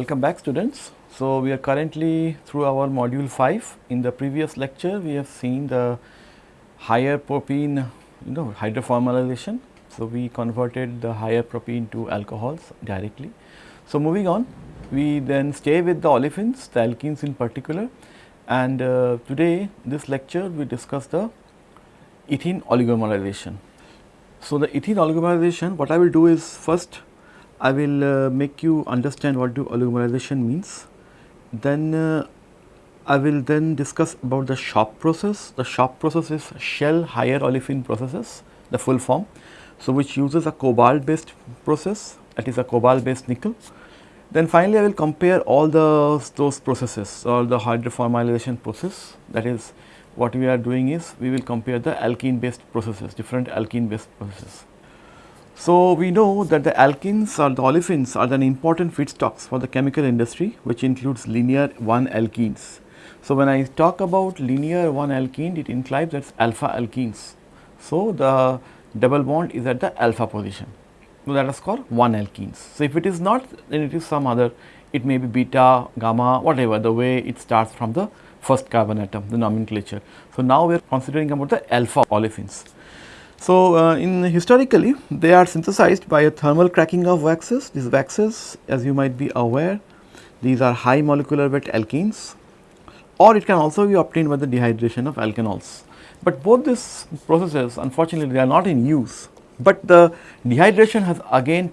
welcome back students. So, we are currently through our module 5. In the previous lecture, we have seen the higher propene you know. So, we converted the higher propene to alcohols directly. So, moving on, we then stay with the olefins, the alkenes in particular and uh, today this lecture we discuss the ethene oligomerization. So, the ethene oligomerization what I will do is first I will uh, make you understand what do oligomerization means. Then uh, I will then discuss about the shop process. The shop process is Shell higher olefin processes, the full form. So, which uses a cobalt based process that is a cobalt based nickel. Then finally, I will compare all the those processes or the hydroformylation process that is what we are doing is we will compare the alkene based processes, different alkene based processes. So, we know that the alkenes or the olefins are an important feedstocks for the chemical industry which includes linear 1 alkenes. So, when I talk about linear 1 alkene it implies that alpha alkenes. So, the double bond is at the alpha position. So, that is called 1 alkenes. So, if it is not then it is some other it may be beta, gamma whatever the way it starts from the first carbon atom the nomenclature. So, now we are considering about the alpha olefins. So, uh, in historically they are synthesized by a thermal cracking of waxes. These waxes as you might be aware these are high molecular weight alkenes or it can also be obtained by the dehydration of alkanols. But both these processes unfortunately they are not in use, but the dehydration has again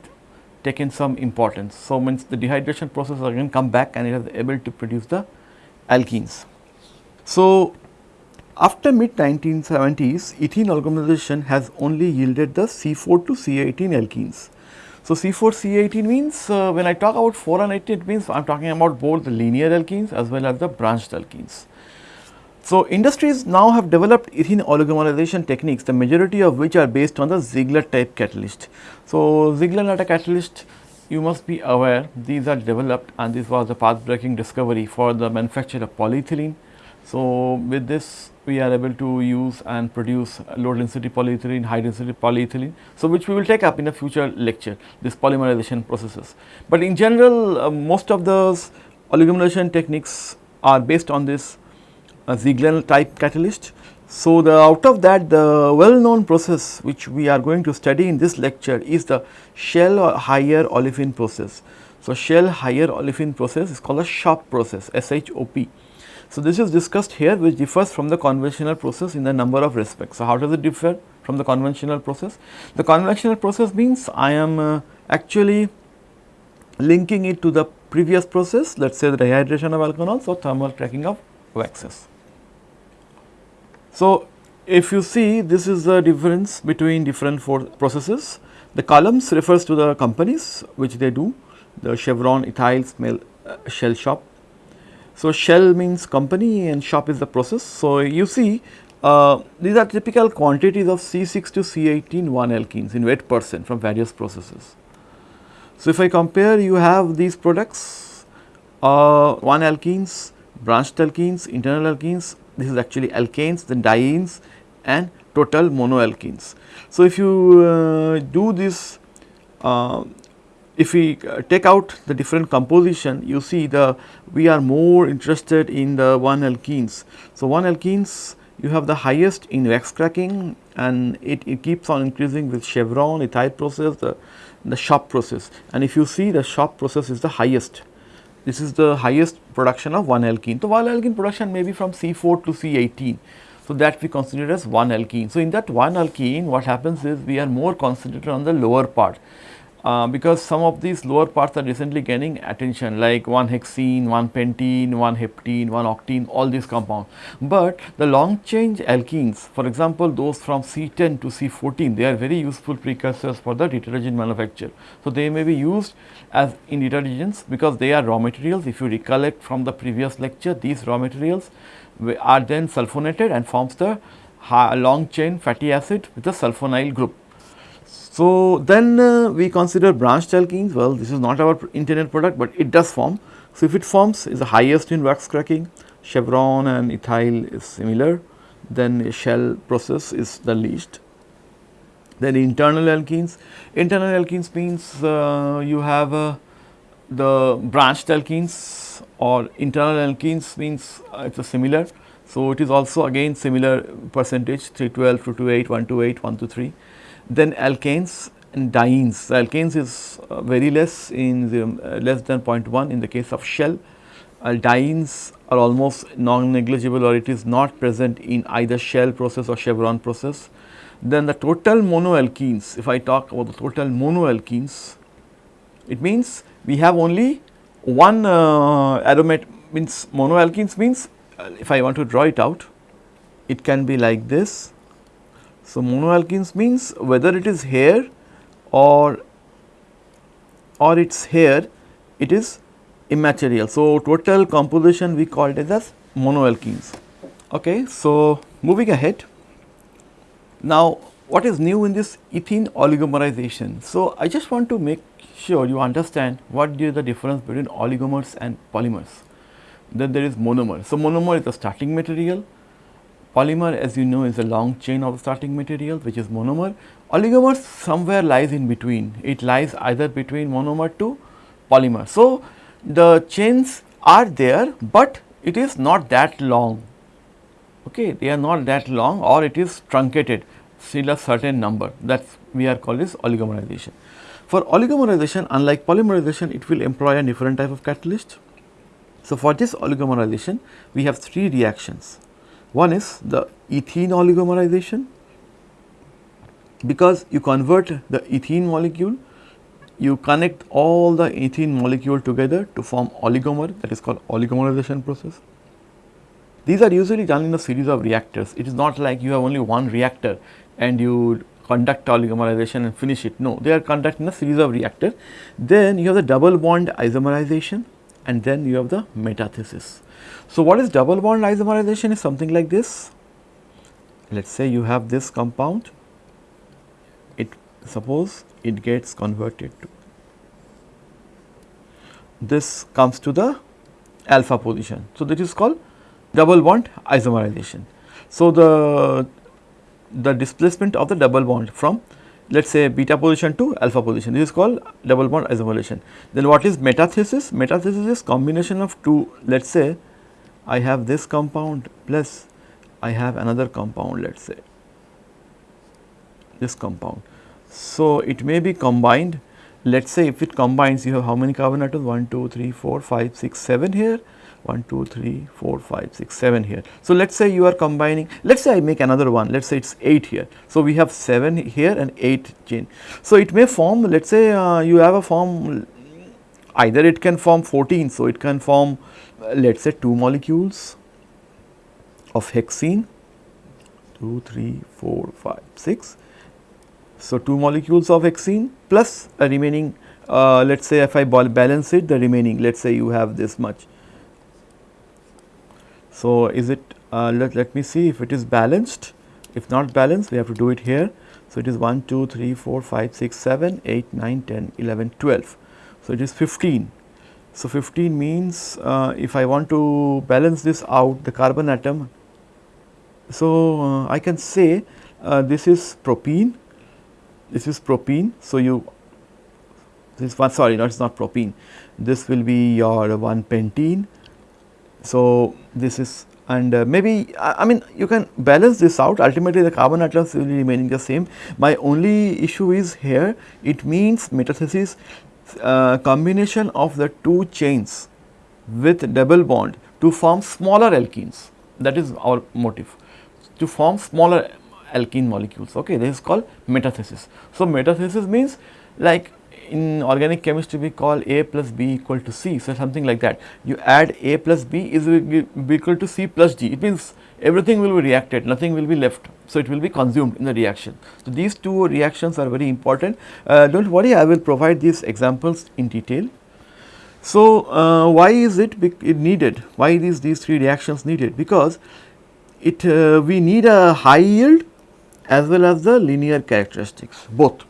taken some importance. So, means the dehydration process again come back and it is able to produce the alkenes. So, after mid 1970s, ethene oligomerization has only yielded the C4 to C18 alkenes. So, C4 C18 means uh, when I talk about 4 and 18 it means I am talking about both the linear alkenes as well as the branched alkenes. So, industries now have developed ethene oligomerization techniques the majority of which are based on the Ziegler type catalyst. So, Ziegler Natta catalyst you must be aware these are developed and this was the path breaking discovery for the manufacture of polyethylene. So, with this we are able to use and produce low density polyethylene, high density polyethylene. So, which we will take up in a future lecture this polymerization processes. But in general uh, most of those oligomerization techniques are based on this uh, Ziegler type catalyst. So, the out of that the well known process which we are going to study in this lecture is the Shell higher olefin process. So, Shell higher olefin process is called a SHOP process SHOP. So, this is discussed here which differs from the conventional process in the number of respects. So, how does it differ from the conventional process? The conventional process means I am uh, actually linking it to the previous process let us say the dehydration of alkanols or thermal cracking of waxes. So, if you see this is the difference between different four processes. The columns refers to the companies which they do the Chevron, ethyl, smell, uh, Shell shop so, shell means company and shop is the process. So, you see uh, these are typical quantities of C6 to C18 1 alkenes in weight percent from various processes. So, if I compare you have these products uh, 1 alkenes, branched alkenes, internal alkenes, this is actually alkanes, then dienes and total monoalkenes. So, if you uh, do this uh, if we uh, take out the different composition you see the we are more interested in the 1 alkenes. So, 1 alkenes you have the highest in wax cracking and it, it keeps on increasing with chevron ethyl process the, the shop process and if you see the shop process is the highest this is the highest production of 1 alkene. So, 1 alkene production may be from C4 to C18. So, that we consider as 1 alkene. So, in that 1 alkene what happens is we are more concentrated on the lower part uh, because some of these lower parts are recently gaining attention like 1 hexene, 1 pentene, 1 heptene, 1 octene all these compounds. But the long chain alkenes for example, those from C10 to C14 they are very useful precursors for the detergent manufacture. So, they may be used as in detergents because they are raw materials if you recollect from the previous lecture these raw materials are then sulfonated and forms the long chain fatty acid with the sulfonyl group. So, then uh, we consider branched alkenes well this is not our intended product, but it does form. So, if it forms is the highest in wax cracking chevron and ethyl is similar then shell process is the least. Then internal alkenes, internal alkenes means uh, you have uh, the branched alkenes or internal alkenes means uh, it is similar. So, it is also again similar percentage 312, 228, 128, 123. Then alkanes and dienes, the alkanes is uh, very less in the uh, less than 0.1 in the case of shell. Uh, dienes are almost non-negligible or it is not present in either shell process or chevron process. Then the total monoalkenes, if I talk about the total monoalkenes, it means we have only one uh, aromatic means monoalkenes means uh, if I want to draw it out, it can be like this. So, monoalkenes means whether it is here or or it is here, it is immaterial. So, total composition we call it as monoalkenes. Okay. So, moving ahead. Now, what is new in this ethene oligomerization? So, I just want to make sure you understand what is the difference between oligomers and polymers. Then there is monomer. So, monomer is the starting material, polymer as you know is a long chain of starting material which is monomer. Oligomer somewhere lies in between, it lies either between monomer to polymer. So, the chains are there, but it is not that long, okay. they are not that long or it is truncated still a certain number that we are called as oligomerization. For oligomerization unlike polymerization it will employ a different type of catalyst. So, for this oligomerization we have three reactions. One is the ethene oligomerization because you convert the ethene molecule you connect all the ethene molecule together to form oligomer that is called oligomerization process. These are usually done in a series of reactors. It is not like you have only one reactor and you conduct oligomerization and finish it. No, they are conducting a series of reactors. Then you have the double bond isomerization and then you have the metathesis. So, what is double bond isomerization is something like this. Let us say you have this compound, it suppose it gets converted to this comes to the alpha position. So, that is called double bond isomerization. So, the the displacement of the double bond from let us say beta position to alpha position this is called double bond isomerization. Then what is metathesis? Metathesis is combination of two let us say I have this compound plus I have another compound let us say this compound. So, it may be combined let us say if it combines you have how many carbon atoms 1, 2, 3, 4, 5, 6, 7 here 1, 2, 3, 4, 5, 6, 7 here. So, let us say you are combining, let us say I make another one, let us say it is 8 here. So, we have 7 here and 8 chain. So, it may form, let us say uh, you have a form, either it can form 14, so it can form uh, let us say 2 molecules of hexene, 2, 3, 4, 5, 6. So, 2 molecules of hexene plus a remaining uh, let us say if I balance it the remaining let us say you have this much so, is it uh, let, let me see if it is balanced if not balanced we have to do it here. So, it is 1, 2, 3, 4, 5, 6, 7, 8, 9, 10, 11, 12. So, it is 15. So, 15 means uh, if I want to balance this out the carbon atom. So, uh, I can say uh, this is propene, this is propene. So, you this one sorry no it is not propene, this will be your 1 pentene so, this is and uh, maybe I, I, mean you can balance this out ultimately the carbon atoms will be remaining the same. My only issue is here it means metathesis uh, combination of the two chains with double bond to form smaller alkenes that is our motive to form smaller alkene molecules okay this is called metathesis. So, metathesis means like in organic chemistry we call A plus B equal to C. So, something like that. You add A plus B is equal to C plus D. It means everything will be reacted, nothing will be left. So, it will be consumed in the reaction. So, these two reactions are very important. Uh, do not worry, I will provide these examples in detail. So, uh, why is it, it needed? Why these, these three reactions needed? Because it uh, we need a high yield as well as the linear characteristics both.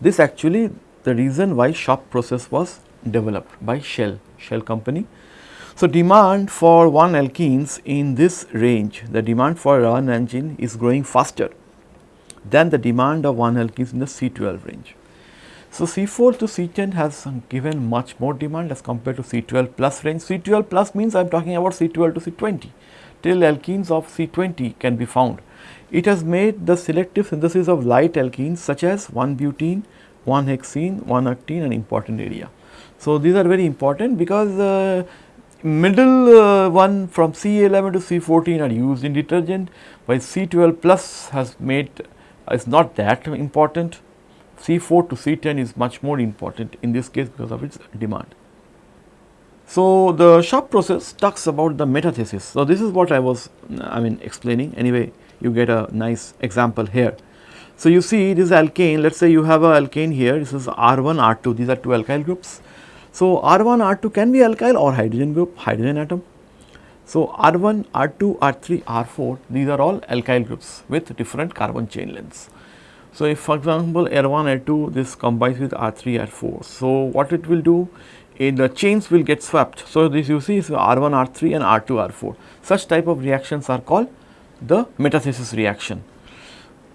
This actually the reason why SHOP process was developed by Shell, Shell company. So, demand for 1 alkenes in this range, the demand for 1 engine is growing faster than the demand of 1 alkenes in the C12 range. So, C4 to C10 has given much more demand as compared to C12 plus range. C12 plus means I am talking about C12 to C20 till alkenes of C20 can be found. It has made the selective synthesis of light alkenes such as 1-butene, 1-hexene, 1-octene an important area. So, these are very important because uh, middle uh, one from C11 to C14 are used in detergent while C12 plus has made uh, is not that important. C4 to C10 is much more important in this case because of its demand. So, the shop process talks about the metathesis. So, this is what I was I mean explaining anyway you get a nice example here. So, you see this alkane let us say you have a alkane here this is R1 R2 these are two alkyl groups. So, R1 R2 can be alkyl or hydrogen group hydrogen atom. So, R1 R2 R3 R4 these are all alkyl groups with different carbon chain lengths. So, if for example, R1 R2 this combines with R3 R4. So, what it will do in the chains will get swapped. So, this you see is R1 R3 and R2 R4 such type of reactions are called the metathesis reaction.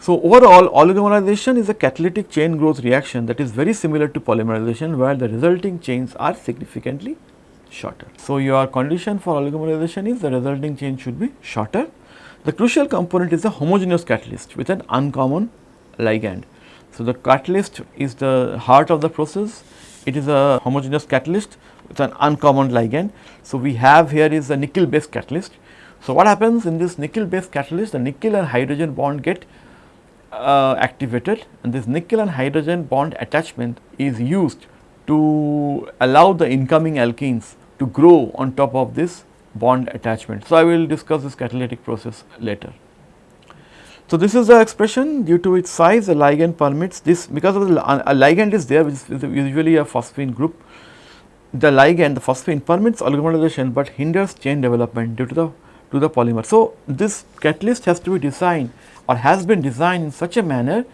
So, overall oligomerization is a catalytic chain growth reaction that is very similar to polymerization where the resulting chains are significantly shorter. So, your condition for oligomerization is the resulting chain should be shorter. The crucial component is a homogeneous catalyst with an uncommon ligand. So, the catalyst is the heart of the process, it is a homogeneous catalyst with an uncommon ligand. So, we have here is a nickel based catalyst. So, what happens in this nickel based catalyst the nickel and hydrogen bond get uh, activated and this nickel and hydrogen bond attachment is used to allow the incoming alkenes to grow on top of this bond attachment. So, I will discuss this catalytic process later. So, this is the expression due to its size the ligand permits this because of the a ligand is there which is usually a phosphine group. The ligand the phosphine permits oligomerization, but hinders chain development due to the to the polymer. So, this catalyst has to be designed or has been designed in such a manner.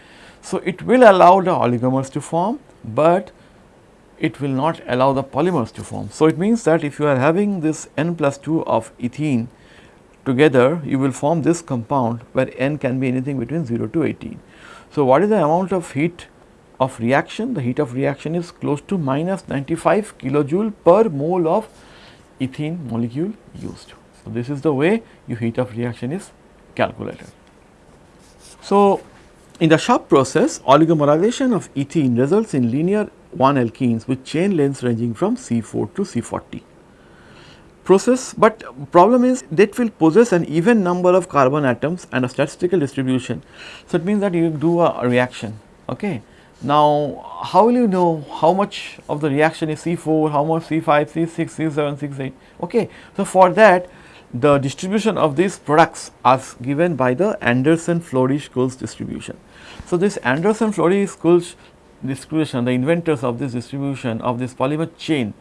So, it will allow the oligomers to form, but it will not allow the polymers to form. So, it means that if you are having this n plus 2 of ethene together you will form this compound where n can be anything between 0 to 18. So, what is the amount of heat of reaction? The heat of reaction is close to minus 95 kilojoule per mole of ethene molecule used. So, this is the way your heat of reaction is calculated. So, in the SHOP process oligomerization of ethene results in linear 1 alkenes with chain lengths ranging from C4 to C40 process, but problem is that will possess an even number of carbon atoms and a statistical distribution. So, it means that you do a, a reaction. Okay. Now, how will you know how much of the reaction is C4, how much C5, C6, C7, C8? Okay. So, for that the distribution of these products are given by the Anderson-Flory-Schulz distribution. So, this Anderson-Flory-Schulz distribution, the inventors of this distribution of this polymer chain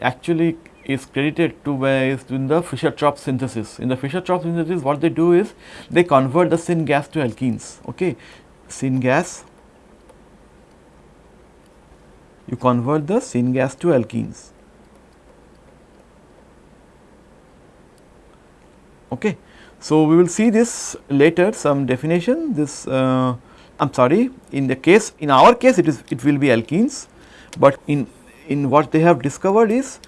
actually is credited to is in the Fischer-Tropsch synthesis. In the Fischer-Tropsch synthesis what they do is they convert the syngas to alkenes, okay. Syngas, you convert the syngas to alkenes. Okay. So, we will see this later some definition this uh, I am sorry in the case in our case it is it will be alkenes, but in in what they have discovered is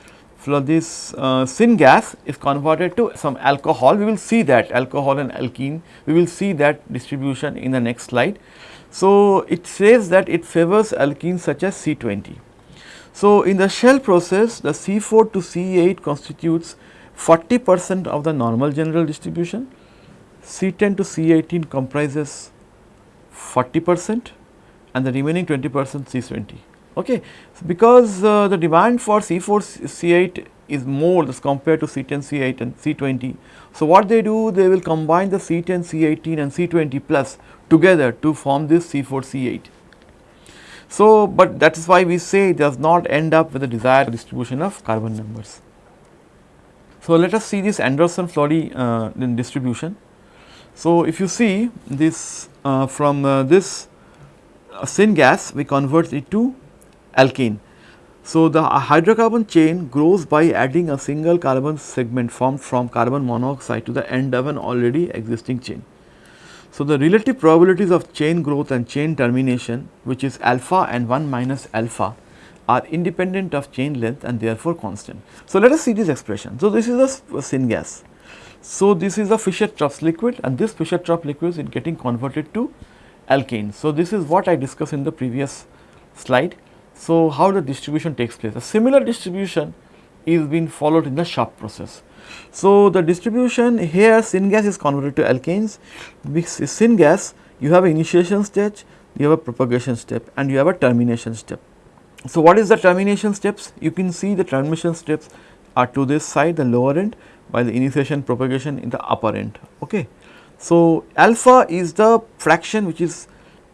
this uh, syngas is converted to some alcohol. We will see that alcohol and alkene, we will see that distribution in the next slide. So, it says that it favors alkenes such as C20. So, in the shell process the C4 to C8 constitutes 40 percent of the normal general distribution, C10 to C18 comprises 40 percent and the remaining 20 percent C20. Okay. So, because uh, the demand for C4 C8 is more as compared to C10 C8 and C20. So, what they do they will combine the C10 C18 and C20 plus together to form this C4 C8. So, but that is why we say it does not end up with the desired distribution of carbon numbers. So, let us see this Anderson-Flory uh, distribution. So, if you see this uh, from uh, this uh, syngas we convert it to alkene. So, the hydrocarbon chain grows by adding a single carbon segment formed from carbon monoxide to the end of an already existing chain. So, the relative probabilities of chain growth and chain termination which is alpha and 1 minus alpha are independent of chain length and therefore constant. So, let us see this expression. So, this is a syngas. So, this is a Fischer-Tropsch liquid and this Fischer-Tropsch liquid is getting converted to alkane. So, this is what I discussed in the previous slide. So, how the distribution takes place? A similar distribution is being followed in the SHOP process. So, the distribution here syngas is converted to alkanes, with syngas you have initiation stage, you have a propagation step and you have a termination step. So, what is the termination steps? You can see the termination steps are to this side the lower end while the initiation propagation in the upper end. Okay. So, alpha is the fraction which is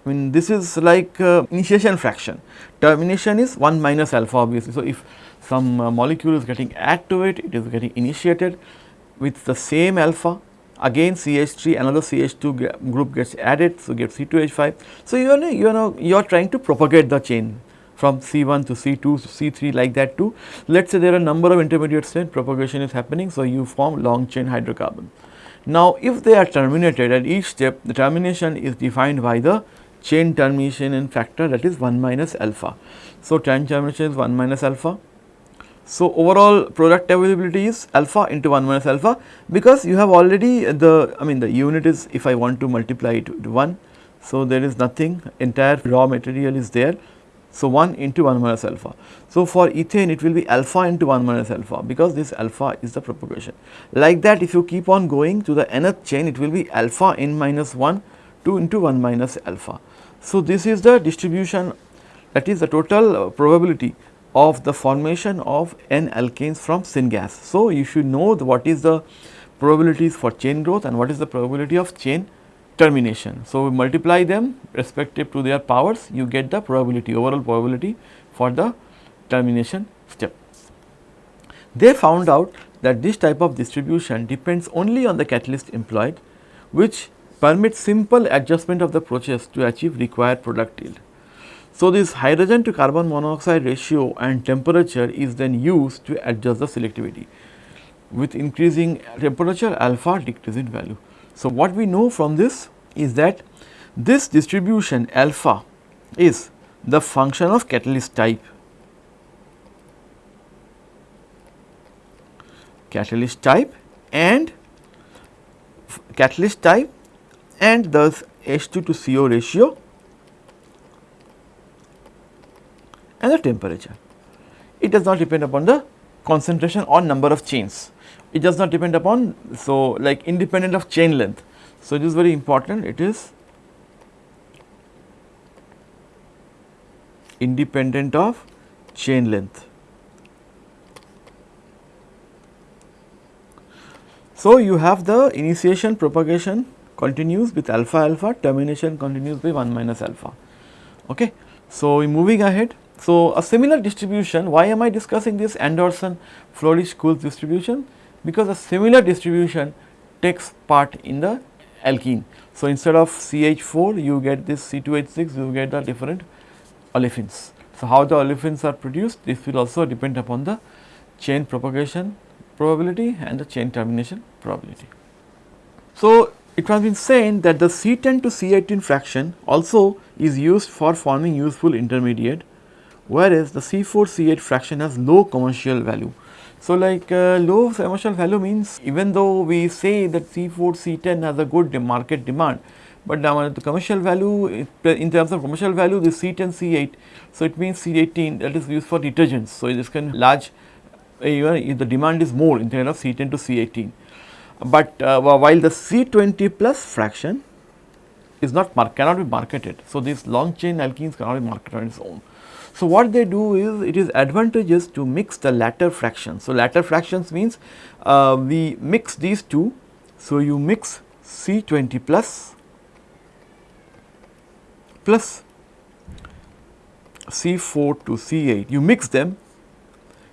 I mean this is like uh, initiation fraction, termination is 1 minus alpha obviously. So, if some uh, molecule is getting add to it, it is getting initiated with the same alpha again CH3 another CH2 group gets added so get C2H5. So, you are, you know you are trying to propagate the chain from C1 to C2 to C3 like that too. Let us say there are a number of intermediate state propagation is happening. So, you form long chain hydrocarbon. Now, if they are terminated at each step the termination is defined by the chain termination factor that is 1 minus alpha. So, chain termination is 1 minus alpha. So, overall product availability is alpha into 1 minus alpha because you have already the I mean the unit is if I want to multiply it to 1. So, there is nothing entire raw material is there so, 1 into 1 minus alpha. So, for ethane it will be alpha into 1 minus alpha because this alpha is the propagation. Like that if you keep on going to the nth chain it will be alpha n minus 1 2 into 1 minus alpha. So, this is the distribution that is the total uh, probability of the formation of n alkanes from syngas. So, you should know what is the probabilities for chain growth and what is the probability of chain termination. So, we multiply them respective to their powers you get the probability overall probability for the termination step. They found out that this type of distribution depends only on the catalyst employed which permits simple adjustment of the process to achieve required product yield. So, this hydrogen to carbon monoxide ratio and temperature is then used to adjust the selectivity. With increasing temperature alpha decrease in value. So, what we know from this is that this distribution alpha is the function of catalyst type. Catalyst type and catalyst type and thus H2 to CO ratio and the temperature. It does not depend upon the concentration or number of chains it does not depend upon so like independent of chain length. So, it is very important it is independent of chain length. So, you have the initiation propagation continues with alpha alpha termination continues by 1 minus alpha. Okay. So, moving ahead. So, a similar distribution why am I discussing this Anderson Flory Schulz distribution because a similar distribution takes part in the alkene. So, instead of CH4 you get this C2H6 you get the different olefins. So, how the olefins are produced this will also depend upon the chain propagation probability and the chain termination probability. So, it has been said that the C10 to C18 fraction also is used for forming useful intermediate whereas the C4 C8 fraction has low commercial value. So, like uh, low commercial value means even though we say that C4, C10 has a good market demand, but the commercial value in terms of commercial value the C10, C8. So, it means C18 that is used for detergents. So, this can large uh, even the demand is more in terms of C10 to C18. But uh, while the C20 plus fraction is not cannot be marketed. So, these long chain alkenes cannot be marketed on its own. So, what they do is it is advantageous to mix the latter fractions. So, latter fractions means uh, we mix these two. So, you mix C20 plus plus C4 to C8, you mix them,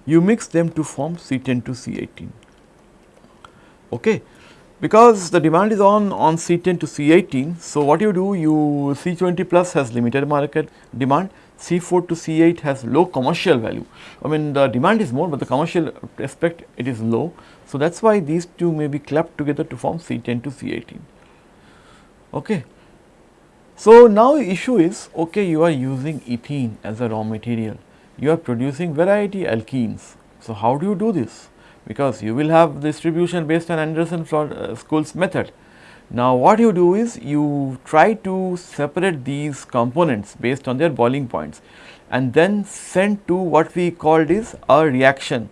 you mix them to form C10 to C18. Okay. Because the demand is on on C10 to C18, so what you do you C20 plus has limited market demand, C4 to C8 has low commercial value. I mean the demand is more, but the commercial aspect it is low. So, that is why these two may be clubbed together to form C10 to C18. Okay. So, now the issue is okay you are using ethene as a raw material, you are producing variety alkenes. So, how do you do this? Because you will have distribution based on Anderson uh, Schulz method. Now, what you do is you try to separate these components based on their boiling points and then send to what we called is a reaction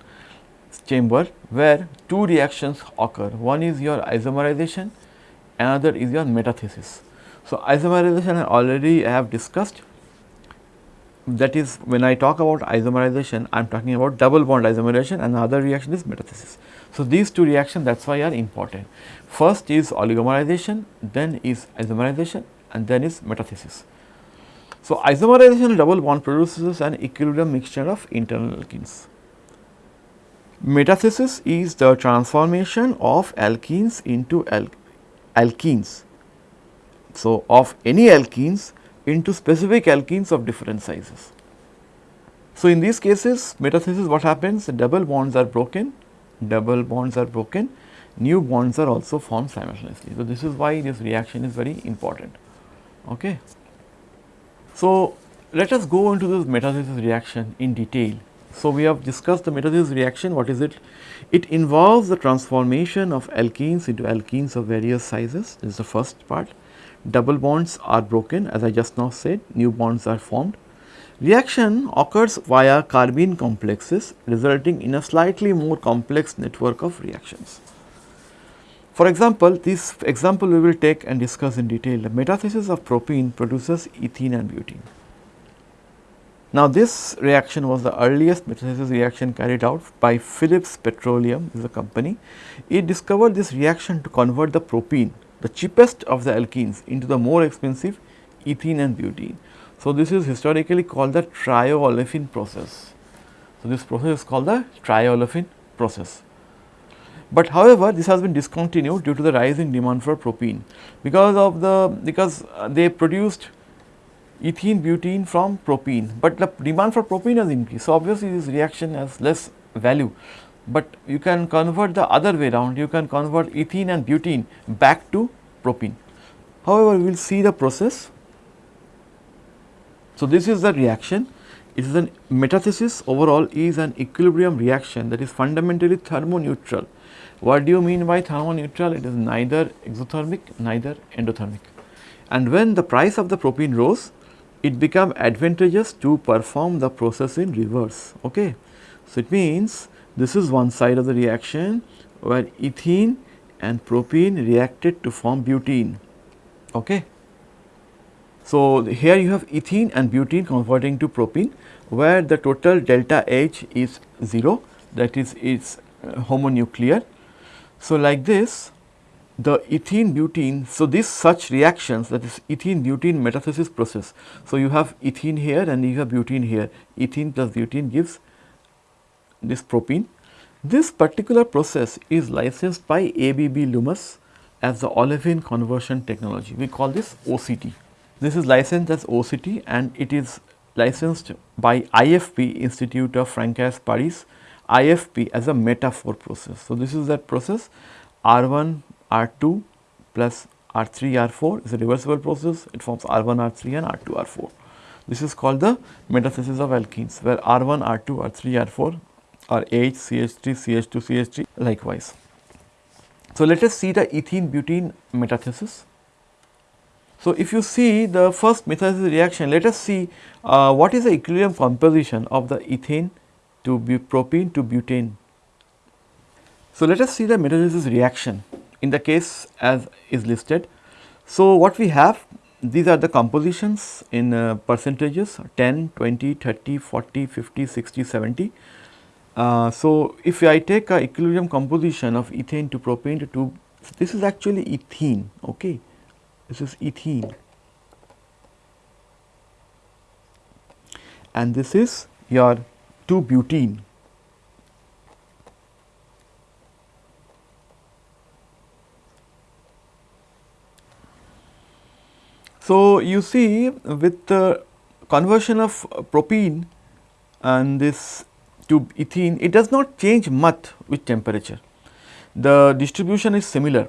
chamber where two reactions occur. One is your isomerization, another is your metathesis. So, isomerization I already have discussed that is when I talk about isomerization I am talking about double bond isomerization and the other reaction is metathesis. So, these two reactions that is why are important. First is oligomerization, then is isomerization and then is metathesis. So, isomerization double bond produces an equilibrium mixture of internal alkenes. Metathesis is the transformation of alkenes into al alkenes. So, of any alkenes into specific alkenes of different sizes. So, in these cases metathesis what happens double bonds are broken, double bonds are broken, new bonds are also formed simultaneously. So, this is why this reaction is very important. Okay. So, let us go into this metathesis reaction in detail. So, we have discussed the metathesis reaction what is it? It involves the transformation of alkenes into alkenes of various sizes this is the first part double bonds are broken as I just now said new bonds are formed. Reaction occurs via carbene complexes resulting in a slightly more complex network of reactions. For example, this example we will take and discuss in detail the metathesis of propene produces ethene and butene. Now, this reaction was the earliest metathesis reaction carried out by Phillips Petroleum is a company. It discovered this reaction to convert the propene the cheapest of the alkenes into the more expensive ethene and butene. So, this is historically called the triolefin process. So, this process is called the triolefin process. But however, this has been discontinued due to the rising demand for propene because of the because uh, they produced ethene butene from propene, but the demand for propene has increased. So, obviously, this reaction has less value but you can convert the other way around you can convert ethene and butene back to propene. However, we will see the process. So, this is the reaction it is an metathesis overall is an equilibrium reaction that is fundamentally thermoneutral. What do you mean by thermoneutral? It is neither exothermic neither endothermic and when the price of the propene rose it became advantageous to perform the process in reverse. Okay. So, it means this is one side of the reaction where ethene and propene reacted to form butene. Okay. So, here you have ethene and butene converting to propene where the total delta H is 0 that is its uh, homonuclear. So, like this the ethene butene. So, this such reactions that is ethene butene metathesis process. So, you have ethene here and you have butene here ethene plus butene gives this propene. This particular process is licensed by ABB Lummus as the olefin conversion technology. We call this OCT. This is licensed as OCT and it is licensed by IFP Institute of Francais Paris, IFP as a Meta-4 process. So, this is that process R1 R2 plus R3 R4 is a reversible process it forms R1 R3 and R2 R4. This is called the metathesis of alkenes where R1 R2 R3 R4 or H, CH3, CH2, CH3 likewise. So, let us see the ethene butene metathesis. So, if you see the first metathesis reaction, let us see uh, what is the equilibrium composition of the ethane to propene to butane. So, let us see the metathesis reaction in the case as is listed. So, what we have these are the compositions in uh, percentages 10, 20, 30, 40, 50, 60, 70. Uh, so, if I take a equilibrium composition of ethane to propane to 2, this is actually ethene, okay. This is ethene and this is your 2 butene. So, you see with the conversion of propene and this to ethene, it does not change much with temperature. The distribution is similar.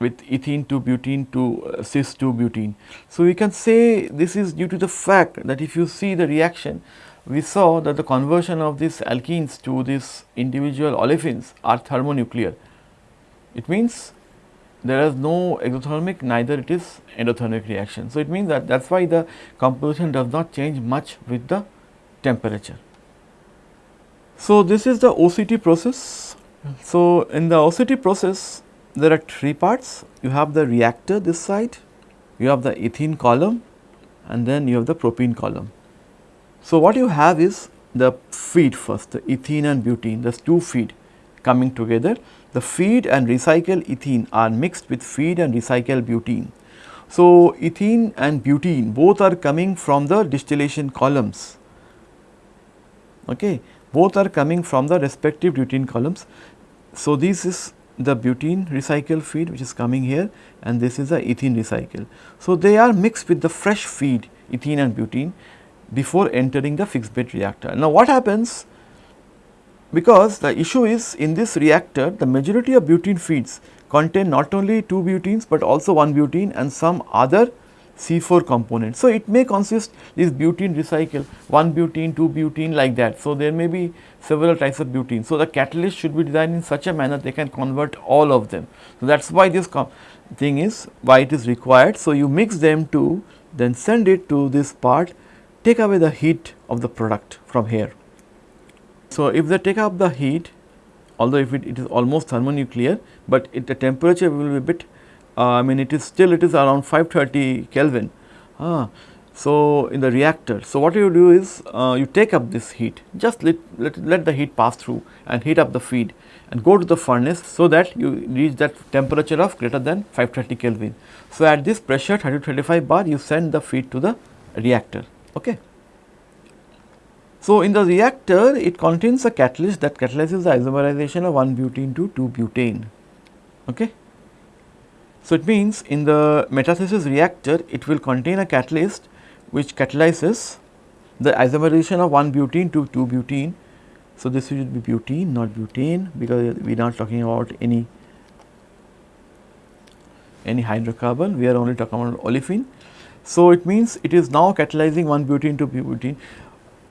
with ethene to butene to uh, cis 2 butene. So, we can say this is due to the fact that if you see the reaction we saw that the conversion of these alkenes to these individual olefins are thermonuclear. It means there is no exothermic neither it is endothermic reaction. So, it means that that is why the composition does not change much with the temperature. So, this is the OCT process. So, in the OCT process there are three parts you have the reactor this side, you have the ethene column and then you have the propene column. So, what you have is the feed first the ethene and butene the two feed coming together the feed and recycled ethene are mixed with feed and recycled butene. So, ethene and butene both are coming from the distillation columns, okay. both are coming from the respective butene columns. So, this is the butene recycle feed which is coming here and this is the ethene recycle. So, they are mixed with the fresh feed ethene and butene before entering the fixed bed reactor. Now, what happens because the issue is in this reactor the majority of butene feeds contain not only 2 butenes, but also 1 butene and some other C4 components. So, it may consist this butene recycle 1 butene, 2 butene like that. So, there may be several types of butene. So, the catalyst should be designed in such a manner they can convert all of them. So, that is why this thing is why it is required. So, you mix them to then send it to this part take away the heat of the product from here. So, if they take up the heat although if it, it is almost thermonuclear, but it, the temperature will be a bit uh, I mean it is still it is around 530 Kelvin. Ah, so, in the reactor. So, what you do is uh, you take up this heat just let, let, let the heat pass through and heat up the feed and go to the furnace so that you reach that temperature of greater than 530 Kelvin. So, at this pressure 30 35 bar you send the feed to the reactor. Okay. So, in the reactor it contains a catalyst that catalyzes the isomerization of 1 butene to 2 butane. Okay. So, it means in the metathesis reactor it will contain a catalyst which catalyzes the isomerization of 1 butene to 2 butene. So, this should be butene not butane because we are not talking about any any hydrocarbon we are only talking about olefin. So, it means it is now catalyzing 1 butene to butene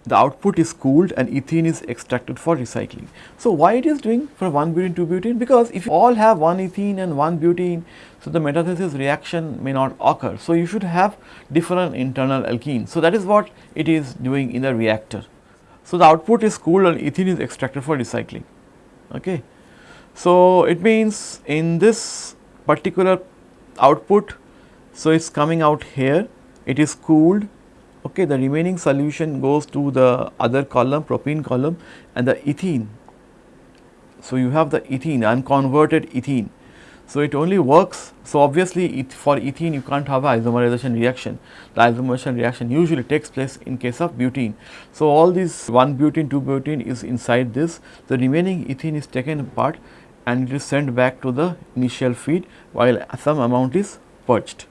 the output is cooled and ethene is extracted for recycling. So, why it is doing from 1 butene to butene? Because if you all have 1 ethene and 1 butene, so the metathesis reaction may not occur. So, you should have different internal alkenes. So, that is what it is doing in the reactor. So, the output is cooled and ethene is extracted for recycling. Okay. So, it means in this particular output, so it is coming out here, it is cooled okay, the remaining solution goes to the other column propene column and the ethene. So, you have the ethene unconverted ethene. So, it only works. So, obviously, it, for ethene you can't have isomerization reaction. The isomerization reaction usually takes place in case of butene. So, all these 1 butene 2 butene is inside this. The remaining ethene is taken apart and it is sent back to the initial feed while some amount is purged.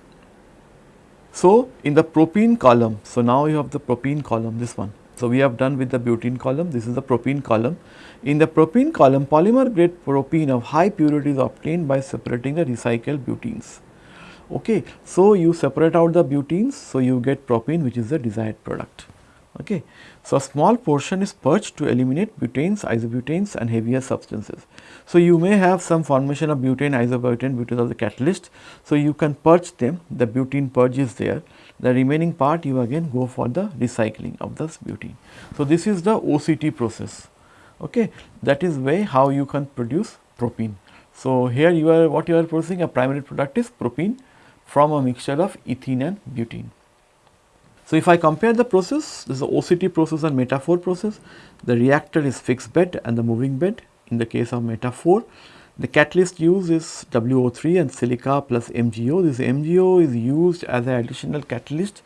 So, in the propene column, so now you have the propene column this one. So, we have done with the butene column, this is the propene column. In the propene column, polymer grade propene of high purity is obtained by separating the recycled butenes. Okay. So, you separate out the butenes, so you get propene which is the desired product. Okay. So, a small portion is purged to eliminate butanes, isobutanes and heavier substances. So, you may have some formation of butane, isobutane because of the catalyst. So, you can purge them, the butene purge is there. The remaining part you again go for the recycling of this butene. So, this is the OCT process. Okay. That is way how you can produce propene. So, here you are what you are producing a primary product is propene from a mixture of ethene and butene. So, if I compare the process, this is the OCT process and Meta-4 process. The reactor is fixed bed and the moving bed in the case of Meta-4. The catalyst used is WO3 and silica plus MgO. This MgO is used as an additional catalyst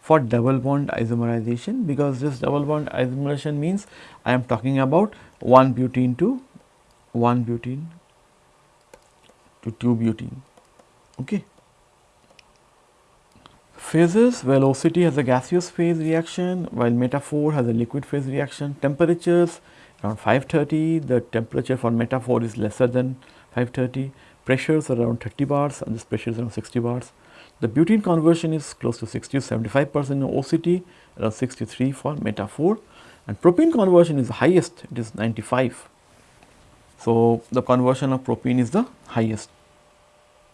for double bond isomerization because this double bond isomerization means I am talking about 1 butene to 1 butene to 2 butene. Okay. Phases, well OCT has a gaseous phase reaction while Meta-4 has a liquid phase reaction. Temperatures around 530, the temperature for Meta-4 is lesser than 530. pressures are around 30 bars and this pressure is around 60 bars. The butene conversion is close to 60 to 75 percent in OCT, around 63 for meta 4 and propene conversion is the highest, it is 95. So, the conversion of propene is the highest.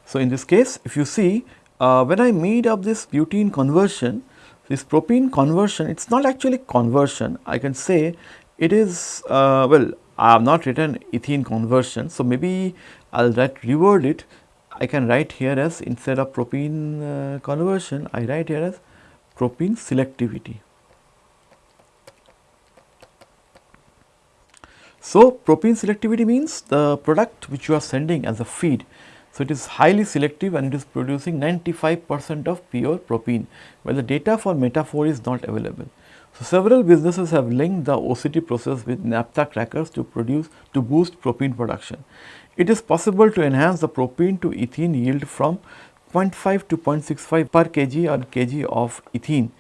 So, in this case if you see uh, when I made up this butene conversion, this propene conversion it is not actually conversion I can say it is uh, well I have not written ethene conversion. So, maybe I will write reword it I can write here as instead of propene uh, conversion I write here as propene selectivity. So, propene selectivity means the product which you are sending as a feed. So, it is highly selective and it is producing 95 percent of pure propene, while the data for Meta4 is not available. So, several businesses have linked the OCT process with naphtha crackers to produce to boost propene production. It is possible to enhance the propene to ethene yield from 0.5 to 0.65 per kg or kg of ethene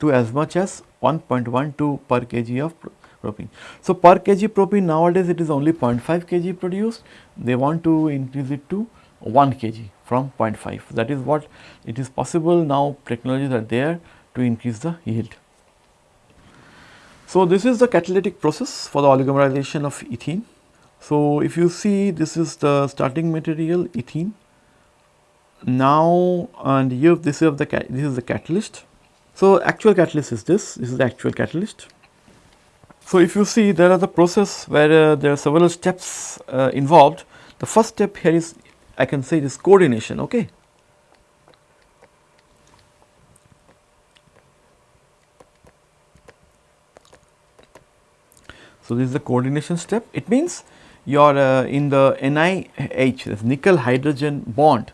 to as much as 1.12 per kg of propene. So, per kg propene nowadays it is only 0.5 kg produced, they want to increase it to 1 kg from 0.5 that is what it is possible now technologies are there to increase the yield. So, this is the catalytic process for the oligomerization of ethene. So, if you see this is the starting material ethene now and here this is the this is the catalyst. So, actual catalyst is this this is the actual catalyst so, if you see there are the process where uh, there are several steps uh, involved. The first step here is I can say this coordination. Okay. So, this is the coordination step. It means you are uh, in the NiH, this nickel hydrogen bond,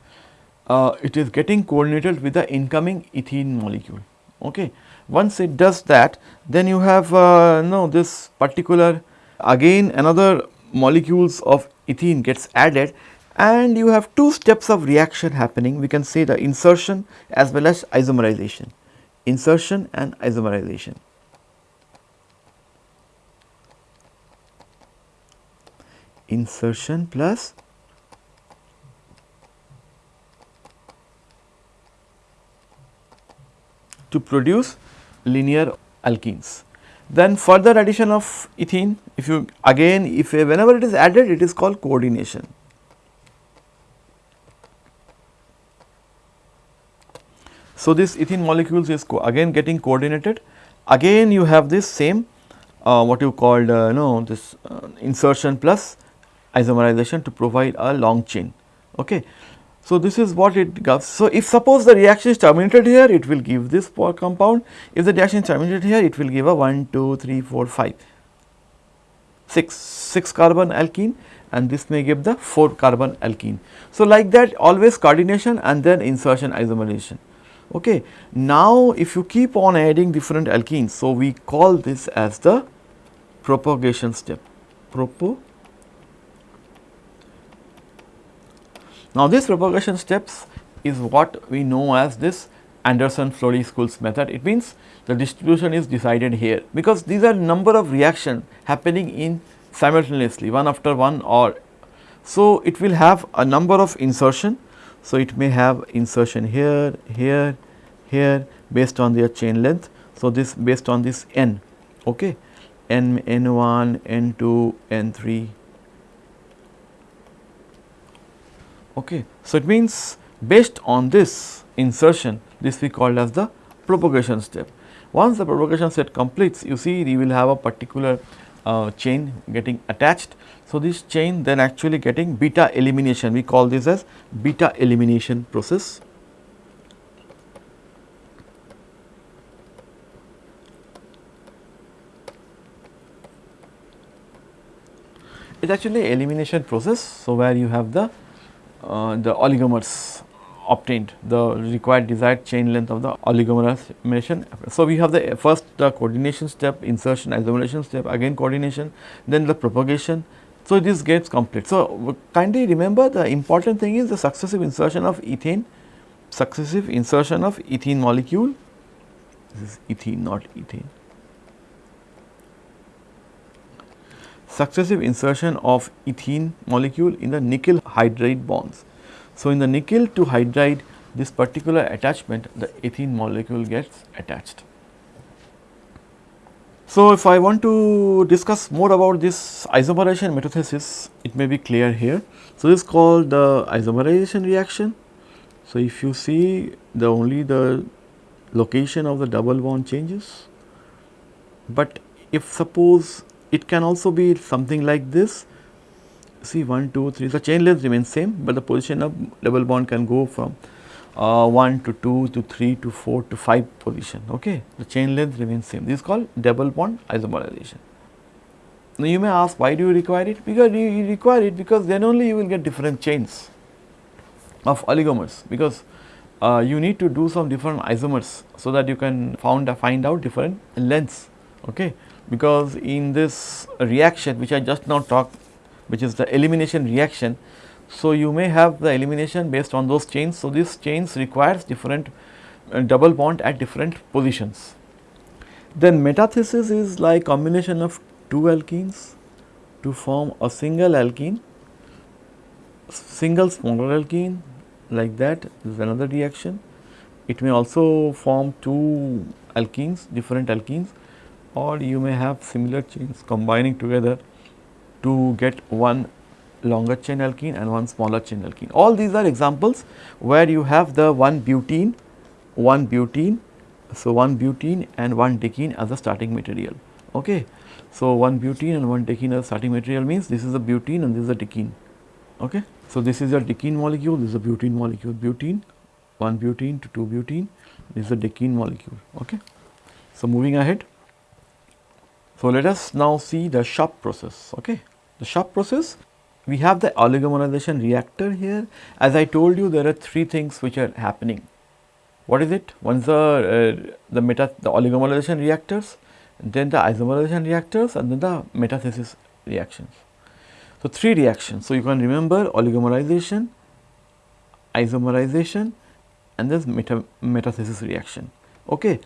uh, it is getting coordinated with the incoming ethene molecule. Okay. Once it does that, then you have uh, no this particular again another molecules of ethene gets added and you have two steps of reaction happening. We can say the insertion as well as isomerization, insertion and isomerization. Insertion plus to produce linear alkenes. Then further addition of ethene, if you again if whenever it is added it is called coordination. So, this ethene molecules is again getting coordinated, again you have this same uh, what you called uh, know this uh, insertion plus isomerization to provide a long chain. Okay. So, this is what it gives. So, if suppose the reaction is terminated here, it will give this compound. If the reaction is terminated here, it will give a 1, 2, 3, 4, 5, 6, 6 carbon alkene and this may give the 4 carbon alkene. So, like that always coordination and then insertion isomerization. Okay. Now, if you keep on adding different alkenes, so we call this as the propagation step. Propagation Now, this propagation steps is what we know as this Anderson-Flory-Schulz method. It means the distribution is decided here because these are number of reaction happening in simultaneously one after one or so it will have a number of insertion. So, it may have insertion here, here, here based on their chain length. So, this based on this n, okay, n, n1, n2, n3, Okay. So, it means based on this insertion this we called as the propagation step. Once the propagation step completes you see you will have a particular uh, chain getting attached. So, this chain then actually getting beta elimination we call this as beta elimination process. It is actually elimination process. So, where you have the uh, the oligomers obtained the required desired chain length of the oligomerization. So, we have the first the coordination step, insertion, isomerization step, again coordination, then the propagation. So, this gets complete. So, kindly remember the important thing is the successive insertion of ethane, successive insertion of ethene molecule, this is ethene not ethane. successive insertion of ethene molecule in the nickel hydride bonds. So, in the nickel to hydride this particular attachment the ethene molecule gets attached. So, if I want to discuss more about this isomerization metathesis, it may be clear here. So, this is called the isomerization reaction. So, if you see the only the location of the double bond changes, but if suppose it can also be something like this, see 1, 2, 3, the chain length remains same, but the position of double bond can go from uh, 1 to 2 to 3 to 4 to 5 position okay? The chain length remains same. This is called double bond isomerization. Now you may ask why do you require it? Because you require it because then only you will get different chains of oligomers because uh, you need to do some different isomers so that you can found uh, find out different lengths okay? Because in this reaction which I just now talked which is the elimination reaction so, you may have the elimination based on those chains. So, these chains requires different uh, double bond at different positions. Then metathesis is like combination of two alkenes to form a single alkene, single smaller alkene like that is another reaction. It may also form two alkenes, different alkenes or you may have similar chains combining together to get one longer chain alkene and one smaller chain alkene. All these are examples where you have the one butene, one butene, so one butene and one decene as a starting material. Okay. So, one butene and one decene as starting material means this is a butene and this is a decene. Okay. So, this is a decene molecule, this is a butene molecule, butene, one butene to two butene, this is a decene molecule. Okay. So, moving ahead. So, let us now see the SHOP process. Okay. The SHOP process we have the oligomerization reactor here. As I told you, there are three things which are happening. What is it? Is the, uh, the meta, the oligomerization reactors, then the isomerization reactors and then the metathesis reactions. So, three reactions. So, you can remember oligomerization, isomerization and this meta, metathesis reaction. Okay.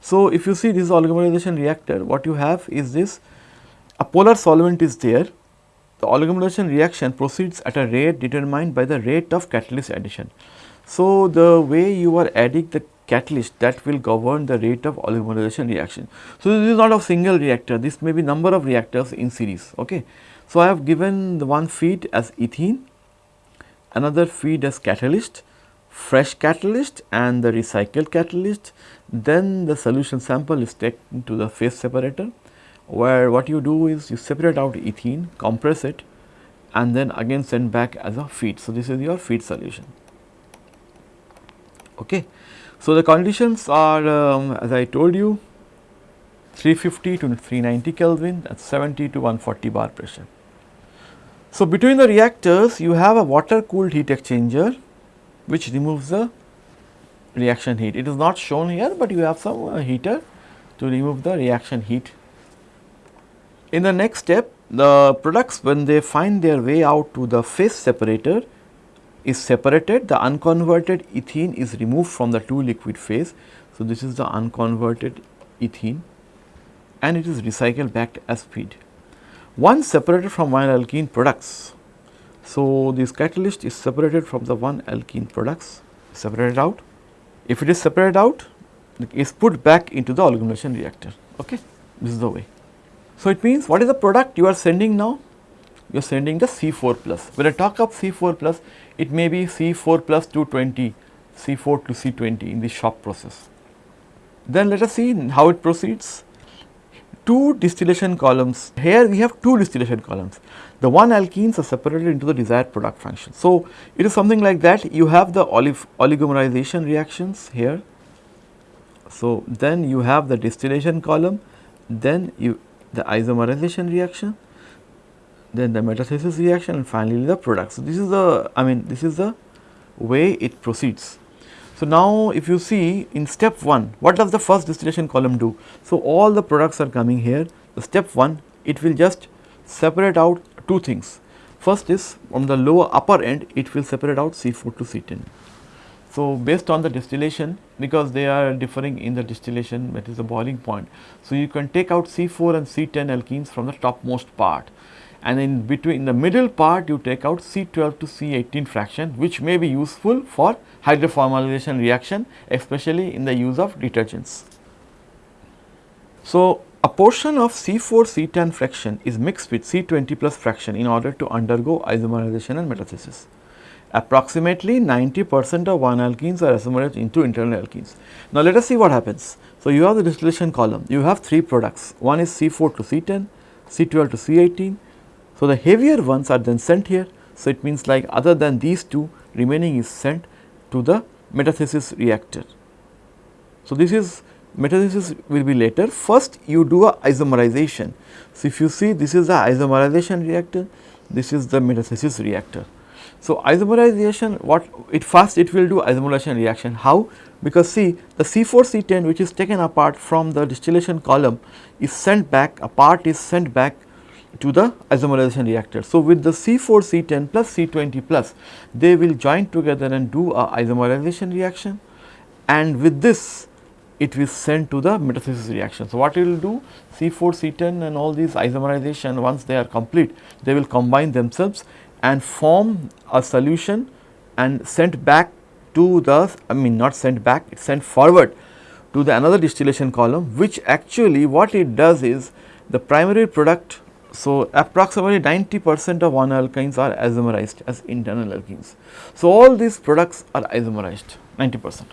So, if you see this oligomerization reactor, what you have is this a polar solvent is there the oligomerization reaction proceeds at a rate determined by the rate of catalyst addition. So, the way you are adding the catalyst that will govern the rate of oligomerization reaction. So, this is not a single reactor, this may be number of reactors in series. Okay. So, I have given the one feed as ethene, another feed as catalyst, fresh catalyst and the recycled catalyst, then the solution sample is taken to the phase separator where what you do is you separate out ethene, compress it and then again send back as a feed. So, this is your feed solution. Okay. So, the conditions are um, as I told you 350 to 390 Kelvin is 70 to 140 bar pressure. So, between the reactors you have a water cooled heat exchanger which removes the reaction heat. It is not shown here, but you have some uh, heater to remove the reaction heat in the next step, the products when they find their way out to the phase separator is separated, the unconverted ethene is removed from the two liquid phase. So, this is the unconverted ethene and it is recycled back as feed. Once separated from one alkene products, so this catalyst is separated from the one alkene products, separated out. If it is separated out, it is put back into the oligomerization reactor. Okay, this is the way. So, it means what is the product you are sending now? You are sending the C4 plus. When I talk of C4 plus, it may be C4 plus 220, C4 to C20 in the SHOP process. Then let us see how it proceeds. Two distillation columns, here we have two distillation columns. The one alkenes are separated into the desired product function. So, it is something like that you have the oligomerization reactions here. So, then you have the distillation column, then you the isomerization reaction, then the metathesis reaction and finally the product. So, this is the I mean this is the way it proceeds. So, now if you see in step 1 what does the first distillation column do? So, all the products are coming here the step 1 it will just separate out two things. First is from the lower upper end it will separate out C4 to C10. So, based on the distillation because they are differing in the distillation that is the boiling point. So, you can take out C4 and C10 alkenes from the topmost part and in between in the middle part you take out C12 to C18 fraction which may be useful for hydroformylation reaction especially in the use of detergents. So, a portion of C4 C10 fraction is mixed with C20 plus fraction in order to undergo isomerization and metathesis. Approximately 90 percent of 1 alkenes are isomerized into internal alkenes. Now, let us see what happens. So, you have the distillation column, you have 3 products, one is C4 to C10, C12 to C18. So, the heavier ones are then sent here. So, it means like other than these two remaining is sent to the metathesis reactor. So, this is metathesis will be later. First you do a isomerization. So, if you see this is the isomerization reactor, this is the metathesis reactor. So, isomerization what it first it will do isomerization reaction how because see the C4 C10 which is taken apart from the distillation column is sent back a part is sent back to the isomerization reactor. So, with the C4 C10 plus C20 plus they will join together and do a isomerization reaction and with this it will send to the metathesis reaction. So, what it will do C4 C10 and all these isomerization once they are complete they will combine themselves and form a solution and sent back to the I mean not sent back it sent forward to the another distillation column which actually what it does is the primary product. So, approximately 90 percent of 1 alkenes are isomerized as internal alkenes. So, all these products are isomerized 90 percent.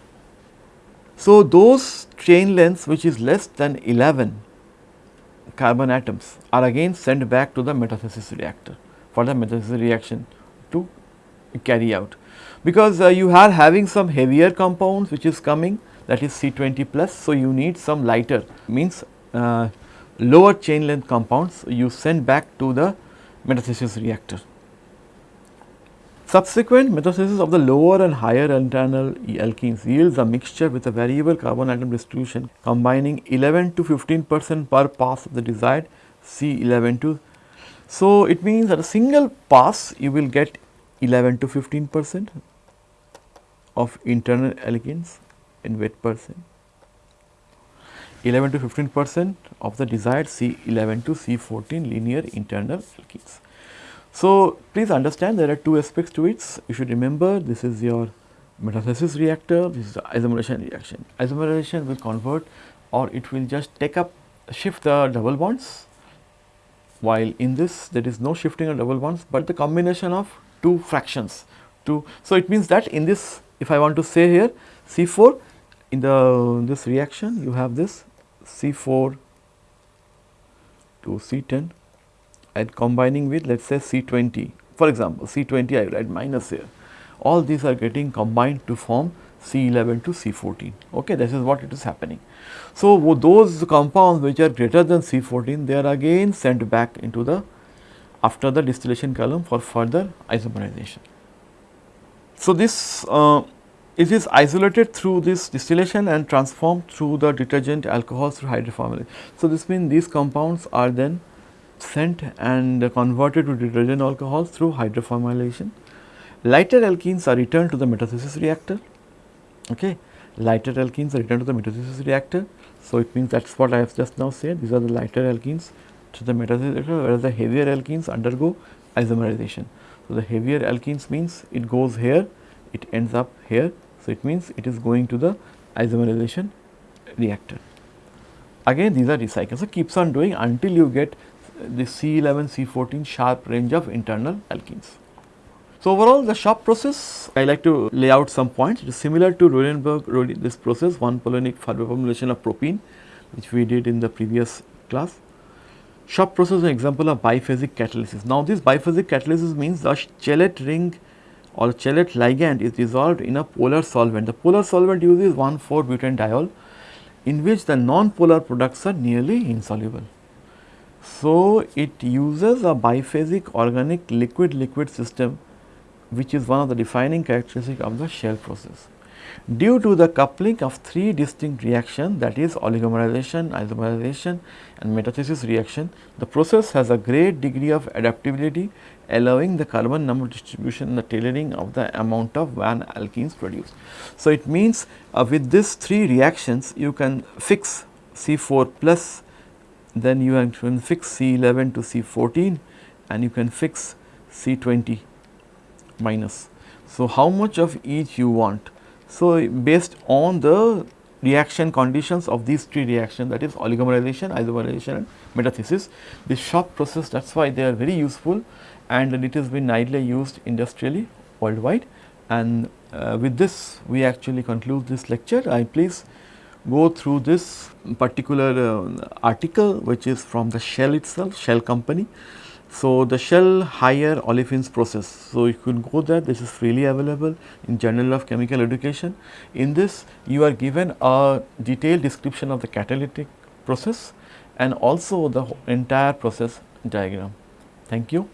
So, those chain lengths which is less than 11 carbon atoms are again sent back to the metathesis reactor for the metathesis reaction to carry out. Because uh, you are having some heavier compounds which is coming that is C20 plus. So, you need some lighter means uh, lower chain length compounds you send back to the metathesis reactor. Subsequent metathesis of the lower and higher internal alkenes yields a mixture with a variable carbon atom distribution combining 11 to 15 percent per pass of the desired C11 to so, it means that a single pass you will get 11 to 15 percent of internal alkenes in wet percent, 11 to 15 percent of the desired C11 to C14 linear internal alkenes. So, please understand there are two aspects to it. You should remember this is your metathesis reactor, this is the isomerization reaction. Isomerization will convert or it will just take up shift the double bonds while in this there is no shifting of double bonds, but the combination of two fractions two. So, it means that in this if I want to say here C4 in the this reaction you have this C4 to C10 and combining with let us say C20 for example C20 I write minus here all these are getting combined to form C11 to C14 okay this is what it is happening. So, those compounds which are greater than C14 they are again sent back into the after the distillation column for further isomerization. So, this uh, it is isolated through this distillation and transformed through the detergent alcohols through hydroformylation. So, this means these compounds are then sent and converted to detergent alcohols through hydroformylation. Lighter alkenes are returned to the metathesis reactor. Okay. Lighter alkenes are returned to the metathesis reactor so, it means that is what I have just now said these are the lighter alkenes to the metathesis reactor, whereas the heavier alkenes undergo isomerization. So, the heavier alkenes means it goes here it ends up here. So, it means it is going to the isomerization reactor. Again these are recycled. So, keeps on doing until you get the C11, C14 sharp range of internal alkenes. So, overall the SHOP process I like to lay out some points it is similar to Rodenberg this process Rhône-Poulenc formulation of propene which we did in the previous class. SHOP process is an example of biphasic catalysis. Now, this biphasic catalysis means the chelate ring or chelate ligand is dissolved in a polar solvent. The polar solvent uses 1,4-butanediol in which the non-polar products are nearly insoluble. So, it uses a biphasic organic liquid liquid system which is one of the defining characteristic of the shell process. Due to the coupling of three distinct reactions that is oligomerization, isomerization and metathesis reaction, the process has a great degree of adaptability allowing the carbon number distribution and the tailoring of the amount of van alkenes produced. So, it means uh, with these three reactions you can fix C4 plus then you can fix C11 to C14 and you can fix C20 minus. So, how much of each you want? So, based on the reaction conditions of these three reactions that is oligomerization, isomerization and metathesis. The SHOP process that is why they are very useful and it has been widely used industrially worldwide and uh, with this we actually conclude this lecture. I please go through this particular uh, article which is from the Shell itself, Shell company. So, the Shell higher olefins process. So, you can go there this is freely available in Journal of Chemical Education. In this you are given a detailed description of the catalytic process and also the entire process diagram. Thank you.